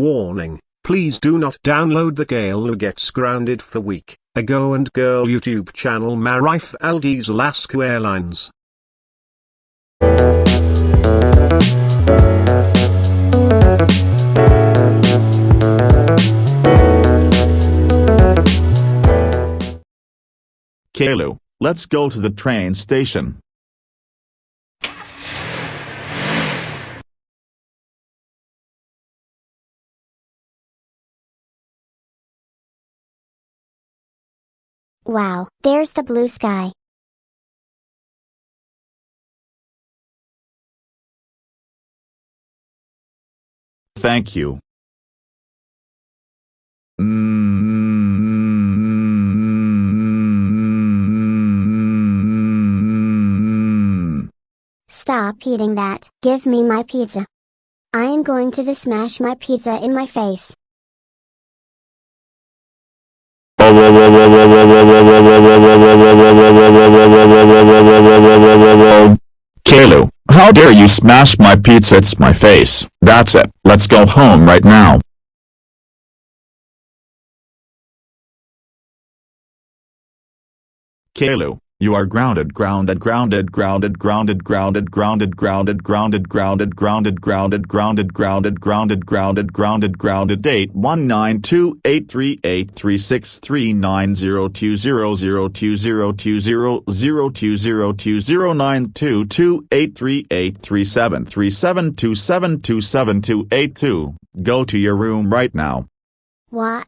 Warning, please do not download the Gale who gets grounded for week, ago and girl YouTube channel Marif Aldi's Alaska Airlines. Caillou, let's go to the train station. Wow, there's the blue sky. Thank you. Stop eating that. Give me my pizza. I am going to the smash my pizza in my face. Caillou, how dare you smash my pizza it's my face. That's it, let's go home right now. Caillou, you are grounded grounded grounded grounded grounded grounded grounded grounded grounded grounded grounded grounded grounded grounded grounded grounded grounded grounded date one nine two eight three eight three six three nine zero two zero zero two zero two zero zero two zero two zero nine two two eight three eight three seven three seven two seven two seven two eight two. Go to your room right now. Wah